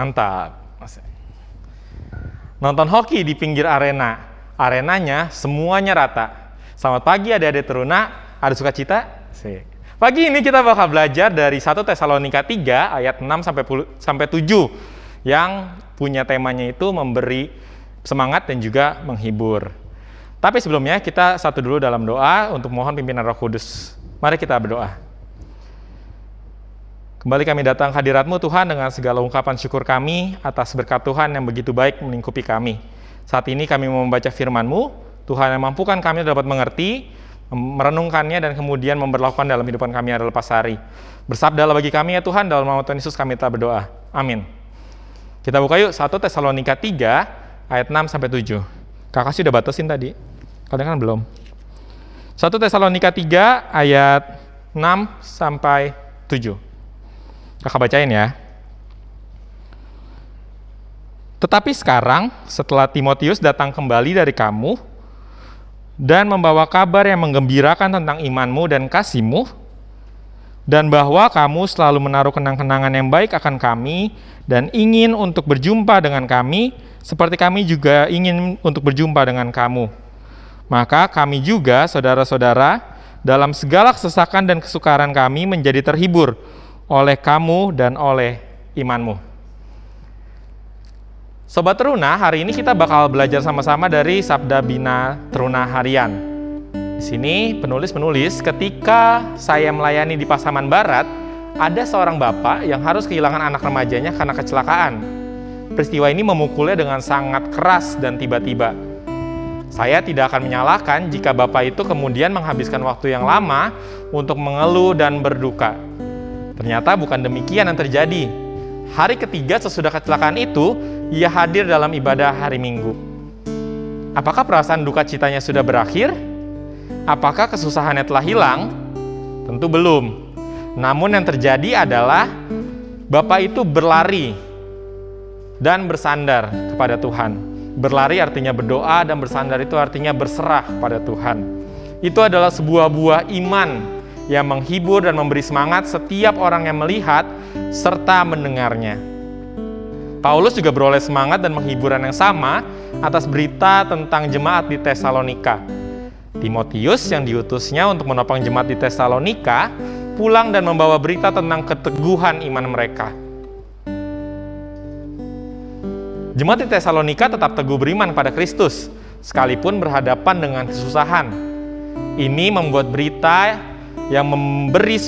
Mantap. Nonton hoki di pinggir arena. Arenanya semuanya rata. Selamat pagi adik-adik teruna. Ada sukacita? Sih. Pagi ini kita bakal belajar dari 1 Tesalonika 3 ayat 6 sampai sampai 7 yang punya temanya itu memberi semangat dan juga menghibur. Tapi sebelumnya kita satu dulu dalam doa untuk mohon pimpinan Roh Kudus. Mari kita berdoa. Kembali kami datang hadiratmu Tuhan dengan segala ungkapan syukur kami atas berkat Tuhan yang begitu baik melingkupi kami. Saat ini kami mau membaca firman-Mu, Tuhan yang mampukan kami dapat mengerti, merenungkannya dan kemudian memperlakukan dalam kehidupan kami adalah lepas hari. Bersabdalah bagi kami ya Tuhan, dalam nama Tuhan Yesus kami telah berdoa. Amin. Kita buka yuk 1 Tesalonika 3 ayat 6 sampai 7. Kakak sudah batasin tadi. Kalian kan belum. 1 Tesalonika 3 ayat 6 sampai 7. Kakak bacain ya. Tetapi sekarang, setelah Timotius datang kembali dari kamu dan membawa kabar yang menggembirakan tentang imanmu dan kasihmu, dan bahwa kamu selalu menaruh kenang-kenangan yang baik akan kami dan ingin untuk berjumpa dengan kami, seperti kami juga ingin untuk berjumpa dengan kamu. Maka kami juga, saudara-saudara, dalam segala kesesakan dan kesukaran kami menjadi terhibur oleh kamu dan oleh imanmu. Sobat Teruna, hari ini kita bakal belajar sama-sama dari Sabda Bina Teruna Harian. Di sini penulis menulis ketika saya melayani di Pasaman Barat, ada seorang bapak yang harus kehilangan anak remajanya karena kecelakaan. Peristiwa ini memukulnya dengan sangat keras dan tiba-tiba. Saya tidak akan menyalahkan jika bapak itu kemudian menghabiskan waktu yang lama untuk mengeluh dan berduka. Ternyata bukan demikian yang terjadi. Hari ketiga sesudah kecelakaan itu, ia hadir dalam ibadah hari Minggu. Apakah perasaan duka citanya sudah berakhir? Apakah kesusahannya telah hilang? Tentu belum. Namun yang terjadi adalah Bapak itu berlari dan bersandar kepada Tuhan. Berlari artinya berdoa dan bersandar itu artinya berserah pada Tuhan. Itu adalah sebuah buah iman yang menghibur dan memberi semangat setiap orang yang melihat serta mendengarnya. Paulus juga beroleh semangat dan menghiburan yang sama atas berita tentang jemaat di Tesalonika. Timotius yang diutusnya untuk menopang jemaat di Tesalonika pulang dan membawa berita tentang keteguhan iman mereka. Jemaat di Tesalonika tetap teguh beriman pada Kristus, sekalipun berhadapan dengan kesusahan. Ini membuat berita yang memberi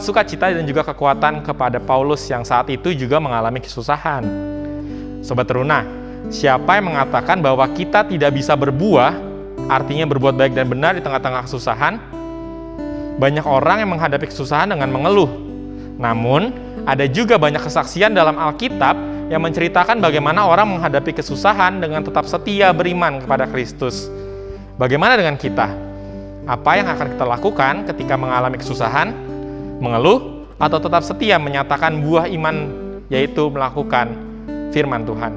sukacita dan juga kekuatan kepada Paulus yang saat itu juga mengalami kesusahan. Sobat teruna, siapa yang mengatakan bahwa kita tidak bisa berbuah, artinya berbuat baik dan benar di tengah-tengah kesusahan? Banyak orang yang menghadapi kesusahan dengan mengeluh. Namun, ada juga banyak kesaksian dalam Alkitab yang menceritakan bagaimana orang menghadapi kesusahan dengan tetap setia beriman kepada Kristus. Bagaimana dengan kita? Apa yang akan kita lakukan ketika mengalami kesusahan, mengeluh, atau tetap setia menyatakan buah iman, yaitu melakukan firman Tuhan.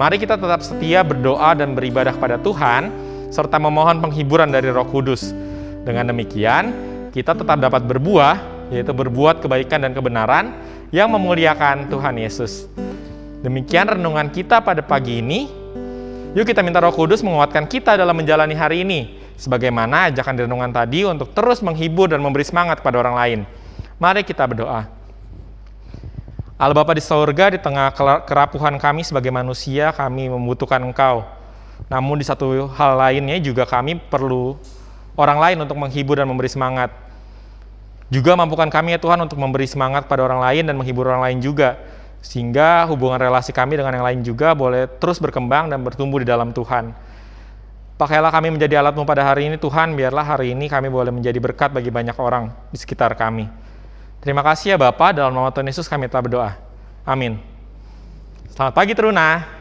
Mari kita tetap setia berdoa dan beribadah kepada Tuhan, serta memohon penghiburan dari Roh Kudus. Dengan demikian, kita tetap dapat berbuah, yaitu berbuat kebaikan dan kebenaran yang memuliakan Tuhan Yesus. Demikian renungan kita pada pagi ini. Yuk kita minta Roh Kudus menguatkan kita dalam menjalani hari ini Sebagaimana ajakan di renungan tadi untuk terus menghibur dan memberi semangat kepada orang lain. Mari kita berdoa. Allah Bapa di sorga, di tengah kerapuhan kami sebagai manusia, kami membutuhkan Engkau. Namun di satu hal lainnya juga kami perlu orang lain untuk menghibur dan memberi semangat. Juga mampukan kami ya Tuhan untuk memberi semangat pada orang lain dan menghibur orang lain juga. Sehingga hubungan relasi kami dengan yang lain juga boleh terus berkembang dan bertumbuh di dalam Tuhan. Pakailah kami menjadi alatmu pada hari ini Tuhan, biarlah hari ini kami boleh menjadi berkat bagi banyak orang di sekitar kami. Terima kasih ya Bapak, dalam nama Tuhan Yesus kami telah berdoa. Amin. Selamat pagi Teruna.